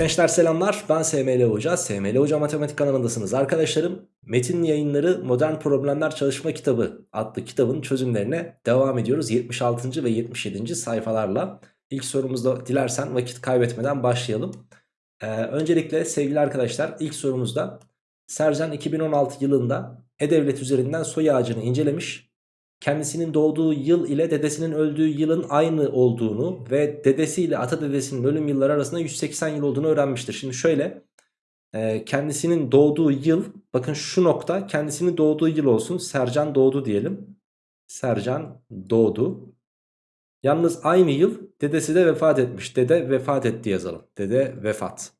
Gençler selamlar. Ben SML Hoca. SML Hoca Matematik kanalındasınız arkadaşlarım. Metin yayınları Modern Problemler Çalışma Kitabı adlı kitabın çözümlerine devam ediyoruz. 76. ve 77. sayfalarla. İlk sorumuzda dilersen vakit kaybetmeden başlayalım. Ee, Öncelikle sevgili arkadaşlar ilk sorumuzda Sercan 2016 yılında E-Devlet üzerinden soy ağacını incelemiş kendisinin doğduğu yıl ile dedesinin öldüğü yılın aynı olduğunu ve dedesiyle ata dedesinin ölüm yılları arasında 180 yıl olduğunu öğrenmiştir. Şimdi şöyle e, kendisinin doğduğu yıl bakın şu nokta kendisinin doğduğu yıl olsun Sercan doğdu diyelim. Sercan doğdu. Yalnız aynı yıl dedesi de vefat etmiş. Dede vefat etti yazalım. Dede vefat.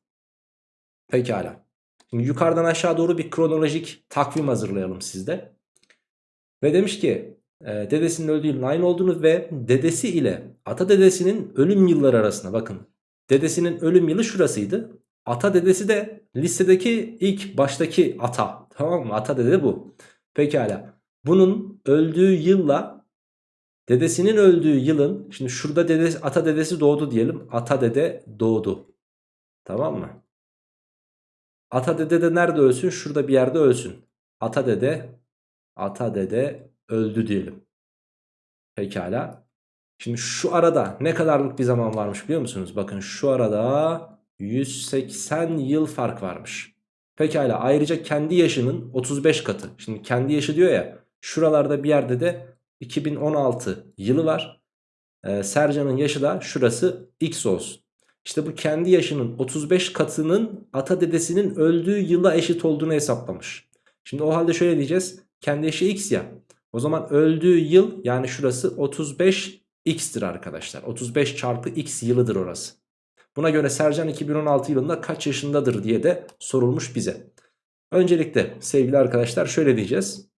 Pekala. Şimdi yukarıdan aşağı doğru bir kronolojik takvim hazırlayalım sizde. Ve demiş ki dedesinin öldüğü yılın aynı olduğunu ve dedesi ile ata dedesinin ölüm yılları arasında bakın. Dedesinin ölüm yılı şurasıydı. Ata dedesi de listedeki ilk baştaki ata. Tamam mı? Ata dede bu. Pekala. Bunun öldüğü yılla dedesinin öldüğü yılın şimdi şurada dedesi, ata dedesi doğdu diyelim. Ata dede doğdu. Tamam mı? Ata dede de nerede ölsün? Şurada bir yerde ölsün. Ata dede ata dede öldü diyelim. Pekala. Şimdi şu arada ne kadarlık bir zaman varmış biliyor musunuz? Bakın şu arada 180 yıl fark varmış. Pekala ayrıca kendi yaşının 35 katı. Şimdi kendi yaşı diyor ya şuralarda bir yerde de 2016 yılı var. Ee, Sercan'ın yaşı da şurası X olsun. İşte bu kendi yaşının 35 katının ata dedesinin öldüğü yıla eşit olduğunu hesaplamış. Şimdi o halde şöyle diyeceğiz. Kendi yaşı X ya. O zaman öldüğü yıl yani şurası 35x'tir arkadaşlar. 35 çarpı x yılıdır orası. Buna göre Sercan 2016 yılında kaç yaşındadır diye de sorulmuş bize. Öncelikle sevgili arkadaşlar şöyle diyeceğiz.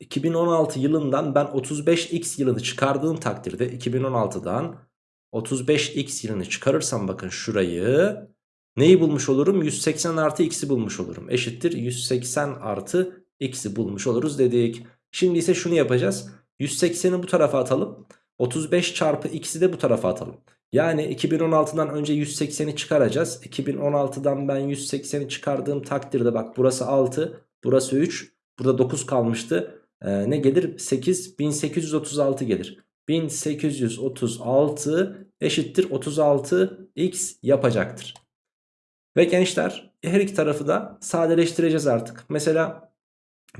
2016 yılından ben 35x yılını çıkardığım takdirde 2016'dan 35x yılını çıkarırsam bakın şurayı neyi bulmuş olurum? 180 artı x'i bulmuş olurum. Eşittir 180 artı x'i bulmuş oluruz dedik. Şimdi ise şunu yapacağız. 180'i bu tarafa atalım. 35 çarpı x'i de bu tarafa atalım. Yani 2016'dan önce 180'i çıkaracağız. 2016'dan ben 180'i çıkardığım takdirde bak burası 6, burası 3, burada 9 kalmıştı. Ee, ne gelir? 8, 1836 gelir. 1836 eşittir 36 x yapacaktır. Ve gençler her iki tarafı da sadeleştireceğiz artık. Mesela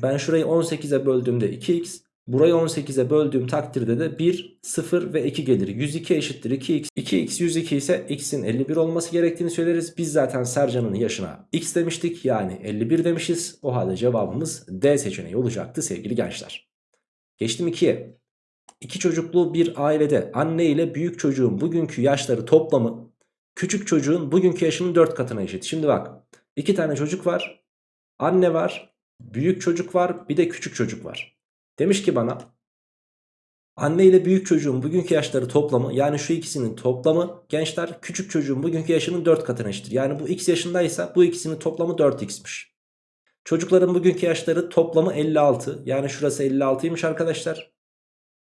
ben şurayı 18'e böldüğümde 2x. Burayı 18'e böldüğüm takdirde de 1, 0 ve 2 gelir. 102 eşittir 2x. 2x 102 ise x'in 51 olması gerektiğini söyleriz. Biz zaten Sercan'ın yaşına x demiştik. Yani 51 demişiz. O halde cevabımız D seçeneği olacaktı sevgili gençler. Geçtim 2'ye. İki çocuklu bir ailede anne ile büyük çocuğun bugünkü yaşları toplamı küçük çocuğun bugünkü yaşının 4 katına eşit. Şimdi bak iki tane çocuk var. Anne var Büyük çocuk var bir de küçük çocuk var. Demiş ki bana anne ile büyük çocuğun bugünkü yaşları toplamı yani şu ikisinin toplamı gençler küçük çocuğun bugünkü yaşının 4 katına eşittir. Yani bu x yaşındaysa bu ikisinin toplamı 4x'miş. Çocukların bugünkü yaşları toplamı 56 yani şurası 56'ymış arkadaşlar.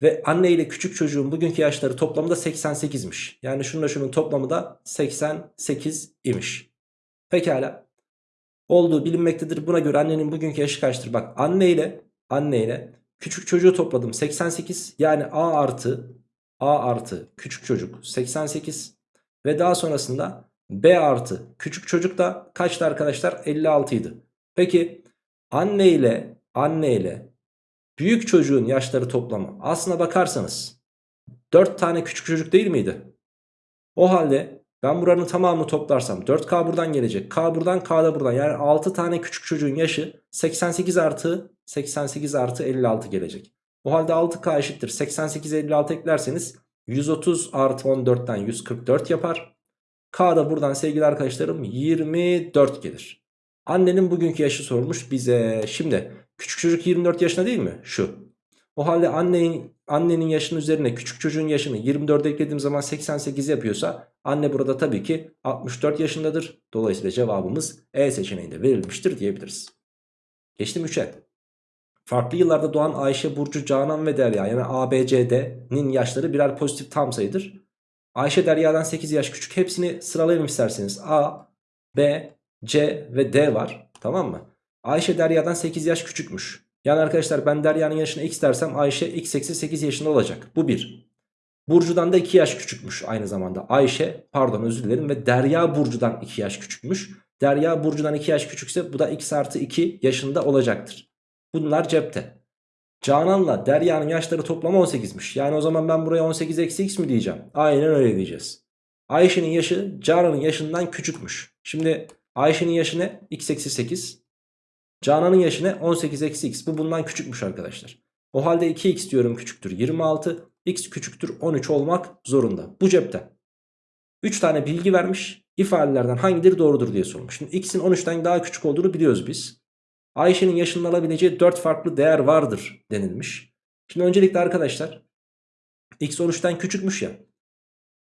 Ve anne ile küçük çocuğun bugünkü yaşları toplamı da 88'miş. Yani şununla şunun toplamı da 88 imiş. Pekala olduğu bilinmektedir. Buna göre annenin bugünkü yaşı kaçtır? Bak anne ile anne ile küçük çocuğu topladım 88 yani A artı A artı küçük çocuk 88 ve daha sonrasında B artı küçük çocuk da kaçtı arkadaşlar 56 idi. Peki anne ile anne ile büyük çocuğun yaşları toplamı aslına bakarsanız 4 tane küçük çocuk değil miydi? O halde ben buranın tamamını toplarsam 4K buradan gelecek. K buradan K da buradan. Yani 6 tane küçük çocuğun yaşı 88 artı 88 artı 56 gelecek. O halde 6K eşittir. 88 56 eklerseniz 130 artı 14'ten 144 yapar. K da buradan sevgili arkadaşlarım 24 gelir. Annenin bugünkü yaşı sormuş bize. Şimdi küçük çocuk 24 yaşında değil mi? Şu. O halde annenin, annenin yaşının üzerine küçük çocuğun yaşını 24 eklediğim zaman 88 yapıyorsa anne burada tabii ki 64 yaşındadır. Dolayısıyla cevabımız E seçeneğinde verilmiştir diyebiliriz. Geçtim 3'e. Farklı yıllarda doğan Ayşe, Burcu, Canan ve Derya yani A, B, C, D'nin yaşları birer pozitif tam sayıdır. Ayşe Derya'dan 8 yaş küçük. Hepsini sıralayalım isterseniz. A B, C ve D var. Tamam mı? Ayşe Derya'dan 8 yaş küçükmüş. Yani arkadaşlar ben Derya'nın yaşına x dersem Ayşe x eksi 8 yaşında olacak. Bu bir. Burcu'dan da 2 yaş küçükmüş aynı zamanda. Ayşe pardon özür dilerim ve Derya Burcu'dan 2 yaş küçükmüş. Derya Burcu'dan 2 yaş küçükse bu da x artı 2 yaşında olacaktır. Bunlar cepte. Canan'la Derya'nın yaşları toplamı 18'miş. Yani o zaman ben buraya 18 eksi x mi diyeceğim? Aynen öyle diyeceğiz. Ayşe'nin yaşı Canan'ın yaşından küçükmüş. Şimdi Ayşe'nin yaşı ne? x eksi 8. Canan'ın yaşı ne? 18 eksi x. Bu bundan küçükmüş arkadaşlar. O halde 2x diyorum küçüktür 26. x küçüktür 13 olmak zorunda. Bu cepte. 3 tane bilgi vermiş. İfadelerden hangileri doğrudur diye sormuş. Şimdi x'in 13'ten daha küçük olduğunu biliyoruz biz. Ayşe'nin yaşının alabileceği 4 farklı değer vardır denilmiş. Şimdi öncelikle arkadaşlar x 13'ten küçükmüş ya.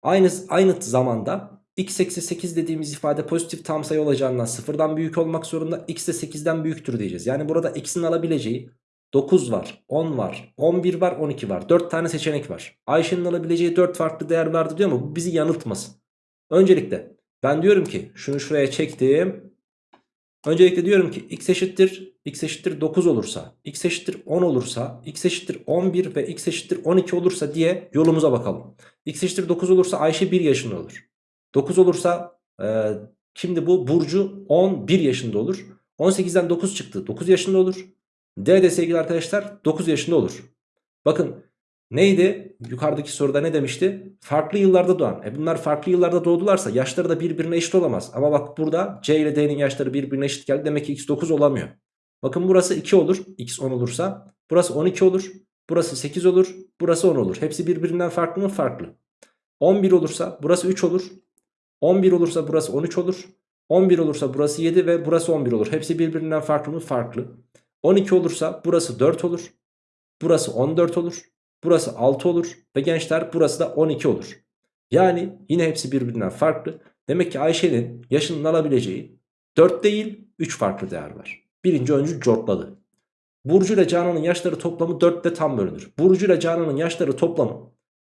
Aynı, aynı zamanda x eksi 8 dediğimiz ifade pozitif tam sayı olacağından sıfırdan büyük olmak zorunda. x de 8'den büyüktür diyeceğiz. Yani burada x'in alabileceği 9 var, 10 var, 11 var, 12 var. 4 tane seçenek var. Ayşe'nin alabileceği 4 farklı değer vardı diyor ama bu bizi yanıltmasın. Öncelikle ben diyorum ki şunu şuraya çektim. Öncelikle diyorum ki x eşittir x eşittir 9 olursa, x eşittir 10 olursa, x eşittir 11 ve x eşittir 12 olursa diye yolumuza bakalım. x eşittir 9 olursa Ayşe 1 yaşında olur. 9 olursa e, kimdi bu? Burcu 11 yaşında olur. 18'den 9 çıktı 9 yaşında olur. D de sevgili arkadaşlar 9 yaşında olur. Bakın neydi? Yukarıdaki soruda ne demişti? Farklı yıllarda doğan. E bunlar farklı yıllarda doğdularsa yaşları da birbirine eşit olamaz. Ama bak burada C ile D'nin yaşları birbirine eşit geldi. Demek ki X 9 olamıyor. Bakın burası 2 olur. X 10 olursa. Burası 12 olur. Burası 8 olur. Burası 10 olur. Hepsi birbirinden farklı mı? Farklı. 11 olursa burası 3 olur. 11 olursa burası 13 olur. 11 olursa burası 7 ve burası 11 olur. Hepsi birbirinden farklı mı? Farklı. 12 olursa burası 4 olur. Burası 14 olur. Burası 6 olur. Ve gençler burası da 12 olur. Yani yine hepsi birbirinden farklı. Demek ki Ayşe'nin yaşının alabileceği 4 değil 3 farklı değer var. Birinci öncü cortladı. Burcu ile Canan'ın yaşları toplamı 4 ile tam bölünür. Burcu ile Canan'ın yaşları toplamı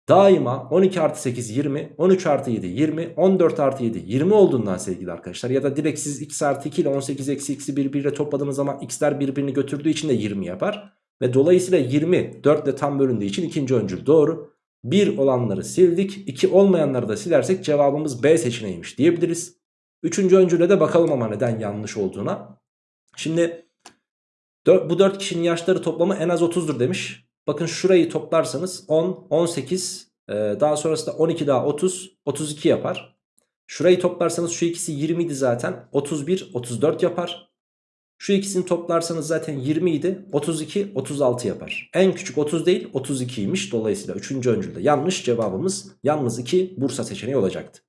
daima 12 artı 8 20, 13 artı 7 20, 14 artı 7 20 olduğundan sevgili arkadaşlar. Ya da direkt siz x artı 2 ile 18 eksi x'i birbiriyle topladığınız zaman x'ler birbirini götürdüğü için de 20 yapar. Ve dolayısıyla 20 4 ile tam bölündüğü için ikinci öncül doğru. 1 olanları sildik. 2 olmayanları da silersek cevabımız B seçeneğiymiş diyebiliriz. Üçüncü öncüle de bakalım ama neden yanlış olduğuna. Şimdi bu 4 kişinin yaşları toplamı en az 30'dur demiş. Bakın şurayı toplarsanız 10, 18 e, daha sonrasında 12 daha 30, 32 yapar. Şurayı toplarsanız şu ikisi 20 idi zaten 31, 34 yapar. Şu ikisini toplarsanız zaten 20 idi 32, 36 yapar. En küçük 30 değil 32'ymiş dolayısıyla 3. öncülde yanlış cevabımız yalnız 2 Bursa seçeneği olacaktı.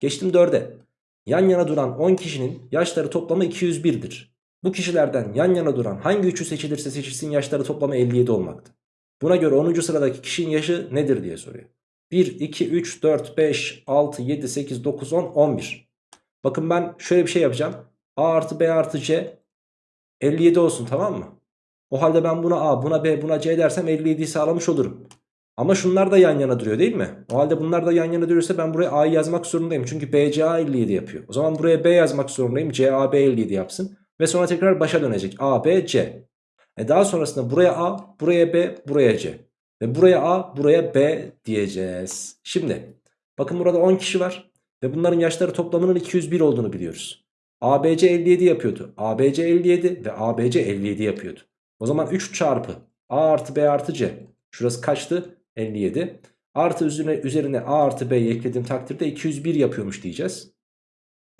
Geçtim 4'e. Yan yana duran 10 kişinin yaşları toplamı 201'dir. Bu kişilerden yan yana duran hangi üçü seçilirse seçilsin yaşları toplamı 57 olmaktı. Buna göre 10. sıradaki kişinin yaşı nedir diye soruyor. 1, 2, 3, 4, 5, 6, 7, 8, 9, 10, 11. Bakın ben şöyle bir şey yapacağım. A artı B artı C 57 olsun tamam mı? O halde ben buna A, buna B, buna C dersem 57'yi sağlamış olurum. Ama şunlar da yan yana duruyor değil mi? O halde bunlar da yan yana duruyorsa ben buraya A'yı yazmak zorundayım. Çünkü BCA 57 yapıyor. O zaman buraya B yazmak zorundayım. CAB 57 yapsın. Ve sonra tekrar başa dönecek. A, B, C. E daha sonrasında buraya A, buraya B, buraya C. Ve buraya A, buraya B diyeceğiz. Şimdi bakın burada 10 kişi var. Ve bunların yaşları toplamının 201 olduğunu biliyoruz. ABC 57 yapıyordu. ABC 57 ve ABC 57 yapıyordu. O zaman 3 çarpı A artı B artı C. Şurası kaçtı? 57. Artı üzerine, üzerine A artı B'yi eklediğim takdirde 201 yapıyormuş diyeceğiz.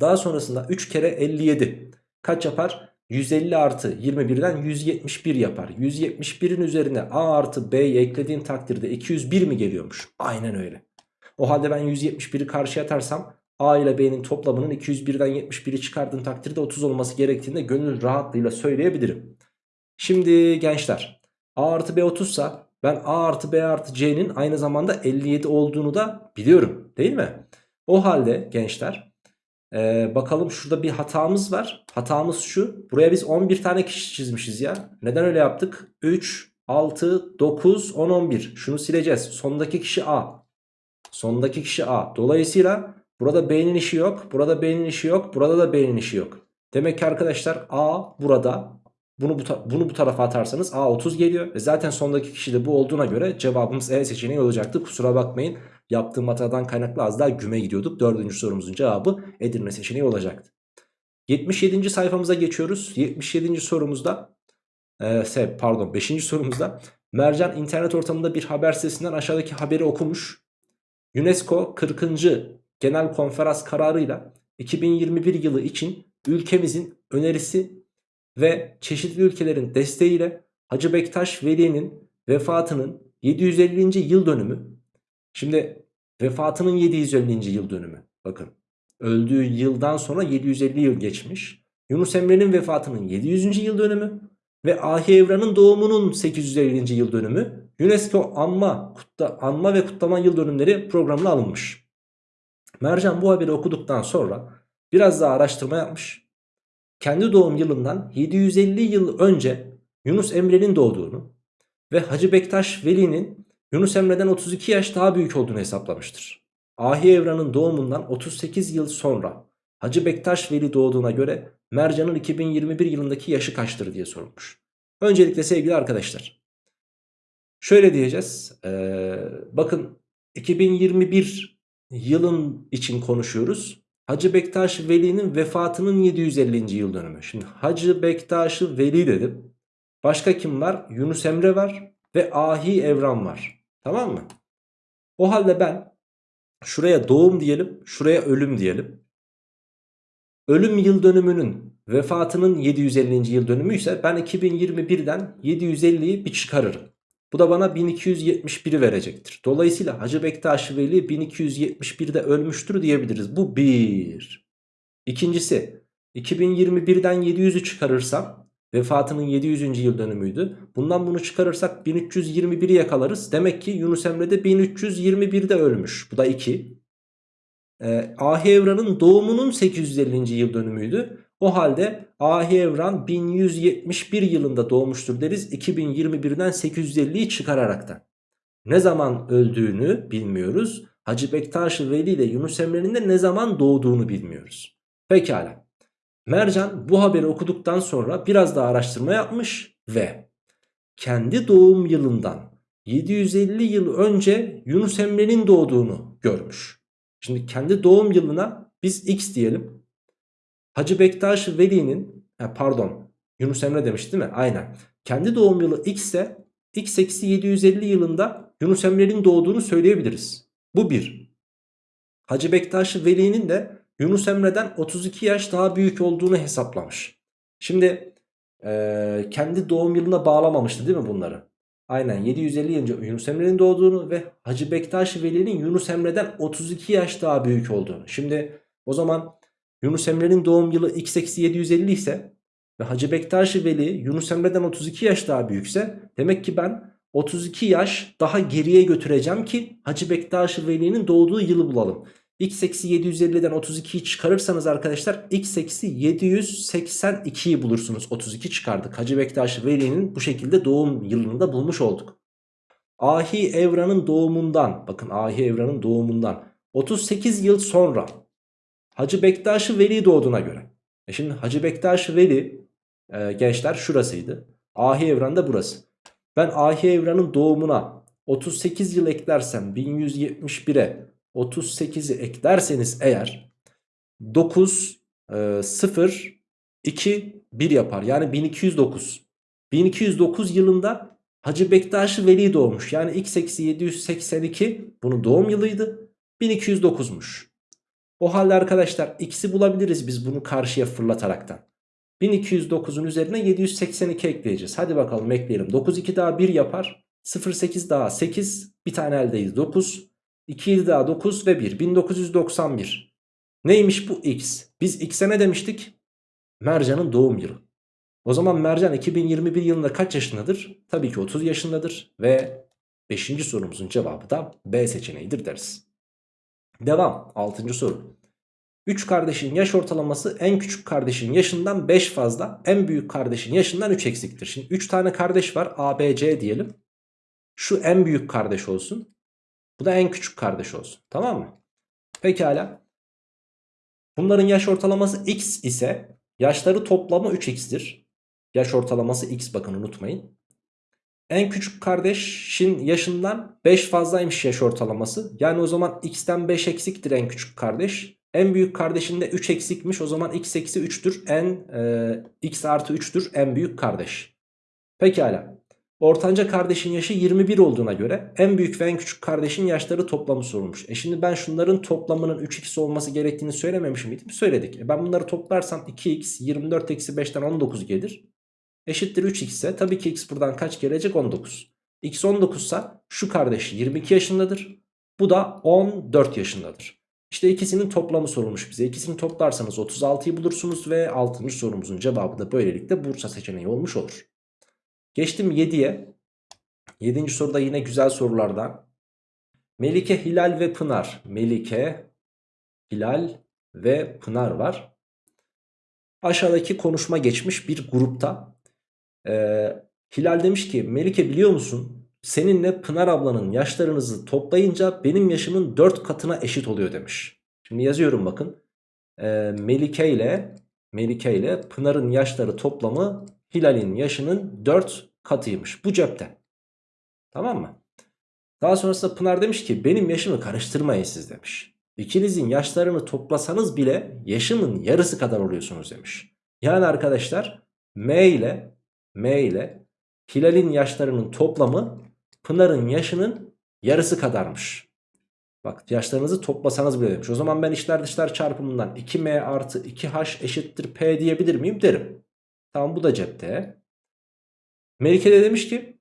Daha sonrasında 3 kere 57 kaç yapar? 150 artı 21'den 171 yapar. 171'in üzerine A artı B'yi eklediğin takdirde 201 mi geliyormuş? Aynen öyle. O halde ben 171'i karşıya atarsam A ile B'nin toplamının 201'den 71'i çıkardığım takdirde 30 olması gerektiğini de gönül rahatlığıyla söyleyebilirim. Şimdi gençler A artı B 30 sa ben A artı B artı C'nin aynı zamanda 57 olduğunu da biliyorum değil mi? O halde gençler ee, bakalım şurada bir hatamız var. Hatamız şu. Buraya biz 11 tane kişi çizmişiz ya. Neden öyle yaptık? 3, 6, 9, 10, 11. Şunu sileceğiz. Sondaki kişi A. Sondaki kişi A. Dolayısıyla Burada B'nin işi yok. Burada B'nin işi yok. Burada da B'nin işi yok. Demek ki arkadaşlar A burada. Bunu bu, bunu bu tarafa atarsanız A 30 geliyor. E zaten sondaki kişi de bu olduğuna göre cevabımız E seçeneği olacaktı. Kusura bakmayın. Yaptığım hatadan kaynaklı az daha güme gidiyorduk. Dördüncü sorumuzun cevabı Edirne seçeneği olacaktı. 77. sayfamıza geçiyoruz. 77. sorumuzda e, pardon 5. sorumuzda Mercan internet ortamında bir haber sitesinden aşağıdaki haberi okumuş. UNESCO 40. Genel Konferans kararıyla 2021 yılı için ülkemizin önerisi ve çeşitli ülkelerin desteğiyle Hacı Bektaş Veli'nin vefatının 750. yıl dönümü. Şimdi vefatının 750. yıl dönümü. Bakın öldüğü yıldan sonra 750 yıl geçmiş. Yunus Emre'nin vefatının 700. yıl dönümü ve Ahi Evran'ın doğumunun 850. yıl dönümü UNESCO anma, kutla, anma ve kutlama yıl dönümleri programına alınmış. Mercan bu haberi okuduktan sonra biraz daha araştırma yapmış. Kendi doğum yılından 750 yıl önce Yunus Emre'nin doğduğunu ve Hacı Bektaş Veli'nin Yunus Emre'den 32 yaş daha büyük olduğunu hesaplamıştır. Ahi Evran'ın doğumundan 38 yıl sonra Hacı Bektaş Veli doğduğuna göre Mercan'ın 2021 yılındaki yaşı kaçtır diye sorulmuş. Öncelikle sevgili arkadaşlar. Şöyle diyeceğiz. Ee, bakın 2021 yılın için konuşuyoruz. Hacı Bektaş Veli'nin vefatının 750. yıl dönümü. Şimdi Hacı Bektaş Veli dedim. Başka kim var? Yunus Emre var ve Ahi Evran var. Tamam mı? O halde ben şuraya doğum diyelim, şuraya ölüm diyelim. Ölüm yıl dönümünün vefatının 750. yıl dönümü ise ben 2021'den 750'yi bir çıkarırım. Bu da bana 1271'i verecektir. Dolayısıyla Hacı Bektaş Veli 1271'de ölmüştür diyebiliriz. Bu bir. İkincisi 2021'den 700'ü çıkarırsam vefatının 700. yıl dönümüydü. Bundan bunu çıkarırsak 1321'i yakalarız. Demek ki Yunus Emre de 1321'de ölmüş. Bu da 2. Ee, Ahi Evran'ın doğumunun 850. yıl dönümüydü. O halde Ahi Evran 1171 yılında doğmuştur deriz 2021'den 850'yi çıkararaktan. Ne zaman öldüğünü bilmiyoruz. Hacı Bektaş Veli ile Yunus Emre'nin de ne zaman doğduğunu bilmiyoruz. Pekala. Mercan bu haberi okuduktan sonra biraz daha araştırma yapmış ve kendi doğum yılından 750 yıl önce Yunus Emre'nin doğduğunu görmüş. Şimdi kendi doğum yılına biz X diyelim. Hacı Bektaş Veli'nin pardon Yunus Emre demiş değil mi? Aynen. Kendi doğum yılı X ise X eksi 750 yılında Yunus Emre'nin doğduğunu söyleyebiliriz. Bu bir. Hacı Bektaş Veli'nin de Yunus Emre'den 32 yaş daha büyük olduğunu hesaplamış. Şimdi e, kendi doğum yılına bağlamamıştı değil mi bunları? Aynen 750 yıl Yunus Emre'nin doğduğunu ve Hacı Bektaş Veli'nin Yunus Emre'den 32 yaş daha büyük olduğunu. Şimdi o zaman Yunus Emre'nin doğum yılı x eksi 750 ise ve Hacı Bektaş Veli Yunus Emre'den 32 yaş daha büyükse demek ki ben 32 yaş daha geriye götüreceğim ki Hacı Bektaş Veli'nin doğduğu yılı bulalım. X eksi 750'den 32'yi çıkarırsanız arkadaşlar x eksi 782'yi bulursunuz. 32 çıkardık. Hacı Bektaş Veli'nin bu şekilde doğum yılını da bulmuş olduk. Ahi Evran'ın doğumundan bakın Ahi Evran'ın doğumundan 38 yıl sonra Hacı Bektaş Veli doğduğuna göre. E şimdi Hacı Bektaş Veli e, gençler şurasıydı. Ahi Evran da burası. Ben Ahi Evran'ın doğumuna 38 yıl eklersem 1171'e 38'i eklerseniz eğer 9 e, 0 2 1 yapar. Yani 1209. 1209 yılında Hacı Bektaş Veli doğmuş. Yani x eksi 782 bunun doğum yılıydı. 1209'muş. O halde arkadaşlar x'i bulabiliriz biz bunu karşıya fırlataraktan. 1209'un üzerine 782 ekleyeceğiz. Hadi bakalım ekleyelim. 9 2 daha 1 yapar. 0 8 daha 8. Bir tane eldeyiz 9. 2 7 daha 9 ve 1. 1991. Neymiş bu x? Biz x'e ne demiştik? Mercan'ın doğum yılı. O zaman Mercan 2021 yılında kaç yaşındadır? Tabii ki 30 yaşındadır ve 5. sorumuzun cevabı da B seçeneğidir deriz. Devam 6. soru. 3 kardeşin yaş ortalaması en küçük kardeşin yaşından 5 fazla en büyük kardeşin yaşından 3 eksiktir. Şimdi 3 tane kardeş var A, B, C diyelim. Şu en büyük kardeş olsun. Bu da en küçük kardeş olsun. Tamam mı? Pekala. Bunların yaş ortalaması x ise yaşları toplamı 3x'tir. Yaş ortalaması x bakın unutmayın. En küçük kardeşin yaşından 5 fazlaymış yaş ortalaması. Yani o zaman x'ten 5 eksiktir en küçük kardeş. En büyük kardeşinde 3 eksikmiş o zaman x eksi 3'tür. En e, x artı 3'tür en büyük kardeş. Pekala. Ortanca kardeşin yaşı 21 olduğuna göre en büyük ve en küçük kardeşin yaşları toplamı sorulmuş. E şimdi ben şunların toplamının 3x olması gerektiğini söylememiş miydim? Söyledik. E ben bunları toplarsam 2x 24 eksi 5'ten 19 gelir. Eşittir 3x ise tabii ki x buradan kaç gelecek? 19. x 19 ise şu kardeş 22 yaşındadır. Bu da 14 yaşındadır. İşte ikisinin toplamı sorulmuş bize. İkisini toplarsanız 36'yı bulursunuz ve 6. sorumuzun cevabı da böylelikle Bursa seçeneği olmuş olur. Geçtim 7'ye. 7. soruda yine güzel sorulardan. Melike, Hilal ve Pınar. Melike, Hilal ve Pınar var. Aşağıdaki konuşma geçmiş bir grupta. Ee, Hilal demiş ki Melike biliyor musun? Seninle Pınar ablanın yaşlarınızı toplayınca benim yaşımın 4 katına eşit oluyor demiş. Şimdi yazıyorum bakın. Ee, Melike ile Melike ile Pınar'ın yaşları toplamı Hilal'in yaşının 4 katıymış. Bu cepte. Tamam mı? Daha sonrasında Pınar demiş ki benim yaşımı karıştırmayın siz demiş. İkinizin yaşlarını toplasanız bile yaşımın yarısı kadar oluyorsunuz demiş. Yani arkadaşlar M ile M ile Hilal'in yaşlarının toplamı Pınar'ın yaşının yarısı kadarmış. Bak yaşlarınızı toplasanız bile demiş. O zaman ben içler dışlar çarpımından 2M artı 2H eşittir P diyebilir miyim? Derim. Tamam bu da cepte. Melike de demiş ki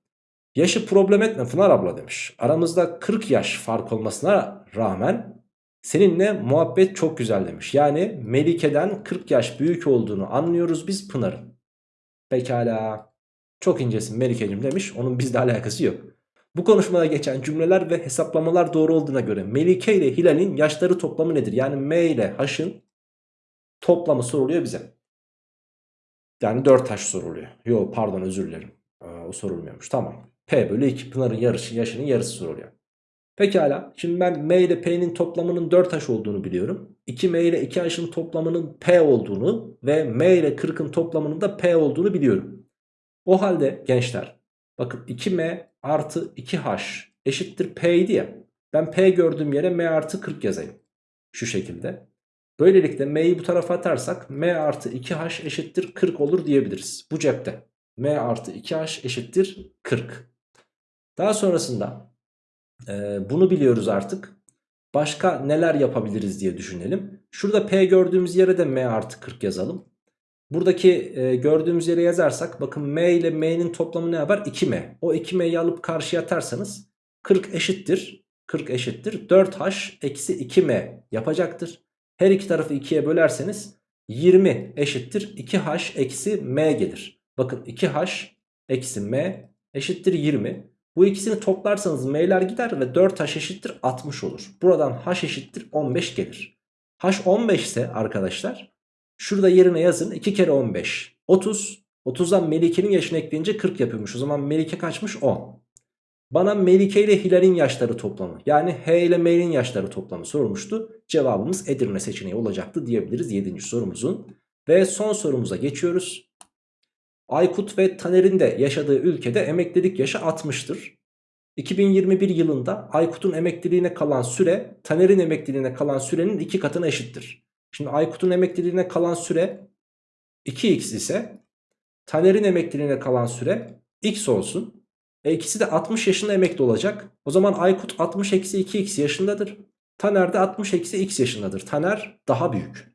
yaşı problem etme Pınar abla demiş. Aramızda 40 yaş fark olmasına rağmen seninle muhabbet çok güzel demiş. Yani Melike'den 40 yaş büyük olduğunu anlıyoruz biz Pınar'ın. Pekala çok incesin Melike'cim demiş onun bizle alakası yok. Bu konuşmada geçen cümleler ve hesaplamalar doğru olduğuna göre Melike ile Hilal'in yaşları toplamı nedir? Yani M ile H'ın toplamı soruluyor bize. Yani 4 H soruluyor. Yo pardon özür dilerim. Ee, o sorulmuyormuş. Tamam. P bölü 2 Pınar'ın yarışı, yaşının yarısı soruluyor. Pekala. Şimdi ben M ile P'nin toplamının 4 H olduğunu biliyorum. 2M ile 2 H'ın toplamının P olduğunu ve M ile 40'ın toplamının da P olduğunu biliyorum. O halde gençler bakın 2M artı 2H eşittir P idi ya. Ben P gördüğüm yere M artı 40 yazayım. Şu şekilde. Böylelikle M'yi bu tarafa atarsak M artı 2H eşittir 40 olur diyebiliriz. Bu cepte. M artı 2H eşittir 40. Daha sonrasında e, bunu biliyoruz artık. Başka neler yapabiliriz diye düşünelim. Şurada P gördüğümüz yere de M artı 40 yazalım. Buradaki e, gördüğümüz yere yazarsak bakın M ile M'nin toplamı ne yapar? 2M. O 2M'yi alıp karşıya atarsanız 40 eşittir. 40 eşittir. 4H eksi 2M yapacaktır. Her iki tarafı 2'ye bölerseniz 20 eşittir 2H eksi M gelir. Bakın 2H eksi M eşittir 20. Bu ikisini toplarsanız M'ler gider ve 4H eşittir 60 olur. Buradan H eşittir 15 gelir. H 15 ise arkadaşlar şurada yerine yazın 2 kere 15 30. 30'dan Melike'nin yaşını ekleyince 40 yapıyormuş. O zaman Melike kaçmış 10. Bana Melike ile Hilal'in yaşları toplamı yani H ile M'nin yaşları toplamı sorulmuştu. Cevabımız Edirne seçeneği olacaktı diyebiliriz 7. sorumuzun. Ve son sorumuza geçiyoruz. Aykut ve Taner'in de yaşadığı ülkede emeklilik yaşı 60'tır. 2021 yılında Aykut'un emekliliğine kalan süre Taner'in emekliliğine kalan sürenin 2 katına eşittir. Şimdi Aykut'un emekliliğine kalan süre 2x ise Taner'in emekliliğine kalan süre x olsun. E ikisi de 60 yaşında emekli olacak. O zaman Aykut 60 eksi 2x yaşındadır. Taner de 60 eksi x yaşındadır. Taner daha büyük.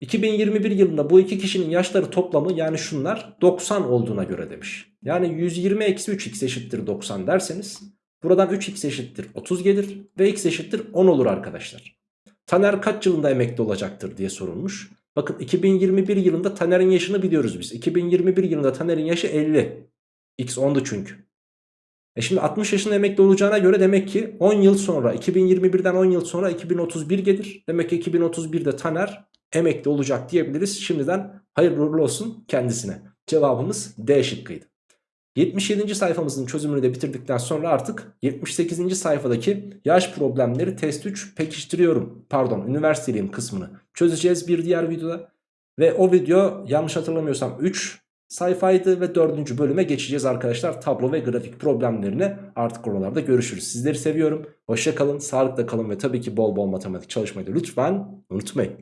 2021 yılında bu iki kişinin yaşları toplamı yani şunlar 90 olduğuna göre demiş. Yani 120 eksi 3x eşittir 90 derseniz buradan 3x eşittir 30 gelir ve x eşittir 10 olur arkadaşlar. Taner kaç yılında emekli olacaktır diye sorulmuş. Bakın 2021 yılında Taner'in yaşını biliyoruz biz. 2021 yılında Taner'in yaşı 50. X 10'du çünkü. E şimdi 60 yaşında emekli olacağına göre demek ki 10 yıl sonra 2021'den 10 yıl sonra 2031 gelir. Demek ki 2031'de Taner emekli olacak diyebiliriz. Şimdiden hayırlı uğurlu olsun kendisine. Cevabımız D şıkkıydı. 77. sayfamızın çözümünü de bitirdikten sonra artık 78. sayfadaki yaş problemleri test 3 pekiştiriyorum. Pardon üniversiteliyim kısmını çözeceğiz bir diğer videoda. Ve o video yanlış hatırlamıyorsam 3 sayfaydı ve 4. bölüme geçeceğiz arkadaşlar. Tablo ve grafik problemlerine artık oralarda görüşürüz. Sizleri seviyorum. Hoşça kalın, sağlıkla kalın ve tabii ki bol bol matematik çalışmayı da lütfen unutmayın.